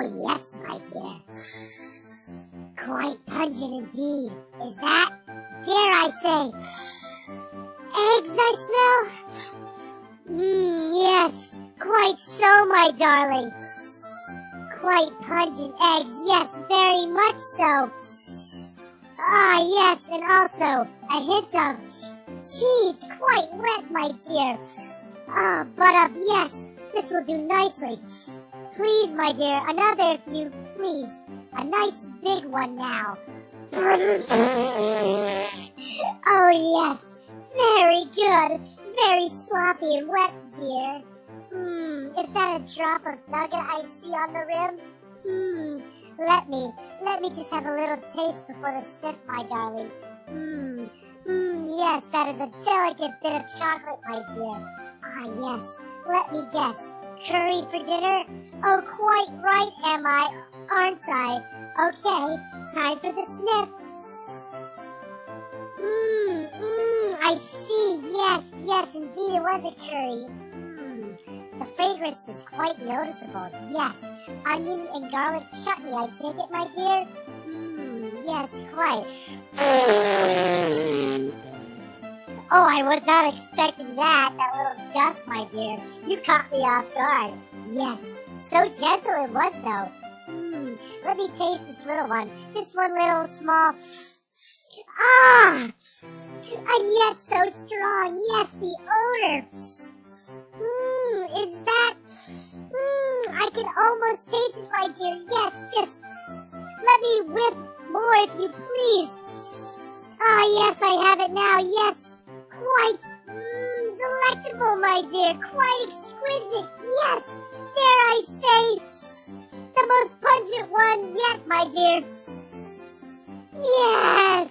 Oh, yes, my dear. Quite pungent indeed. Is that, dare I say, eggs I smell? Mmm, yes, quite so, my darling. Quite pungent eggs, yes, very much so. Ah, yes, and also a hint of cheese, quite wet, my dear. Ah, but of yes, this will do nicely. Please, my dear, another if you please. A nice big one now. oh, yes. Very good. Very sloppy and wet, dear. Hmm, is that a drop of nugget I see on the rim? Hmm, let me, let me just have a little taste before the sniff, my darling. Hmm, hmm, yes, that is a delicate bit of chocolate, my dear. Ah, yes, let me guess. Curry for dinner? Oh, quite right am I, aren't I? Okay, time for the sniff. Mmm, mmm, I see. Yes, yes, indeed it was a curry. Mmm, the fragrance is quite noticeable. Yes, onion and garlic chutney, I take it, my dear? Mmm, yes, quite. Oh, I was not expecting that, that little dust, my dear. You caught me off guard. Yes, so gentle it was, though. Hmm, let me taste this little one. Just one little small... Ah! And yet so strong. Yes, the odor. Mmm, is that... Mmm, I can almost taste it, my dear. Yes, just let me whip more if you please. Ah, yes, I have it now. Yes, quite mm, delectable, my dear. Quite exquisite. Yes, dare I say, the most pungent one yet, my dear. Yes,